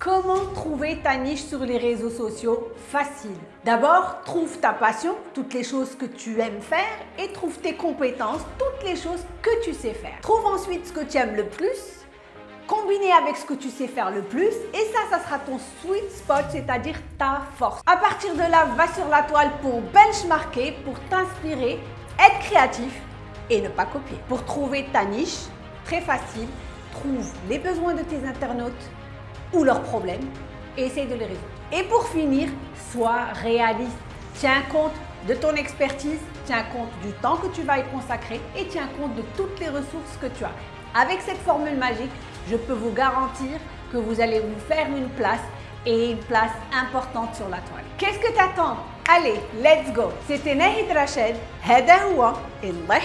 Comment trouver ta niche sur les réseaux sociaux Facile? D'abord, trouve ta passion, toutes les choses que tu aimes faire et trouve tes compétences, toutes les choses que tu sais faire. Trouve ensuite ce que tu aimes le plus, combiné avec ce que tu sais faire le plus et ça, ça sera ton sweet spot, c'est-à-dire ta force. À partir de là, va sur la toile pour benchmarker, pour t'inspirer, être créatif et ne pas copier. Pour trouver ta niche, très facile, trouve les besoins de tes internautes, ou leurs problèmes et essaye de les résoudre. Et pour finir, sois réaliste. Tiens compte de ton expertise, tiens compte du temps que tu vas y consacrer et tiens compte de toutes les ressources que tu as. Avec cette formule magique, je peux vous garantir que vous allez vous faire une place et une place importante sur la toile. Qu'est-ce que tu attends Allez, let's go C'était Nahid Rached, هذا هو الله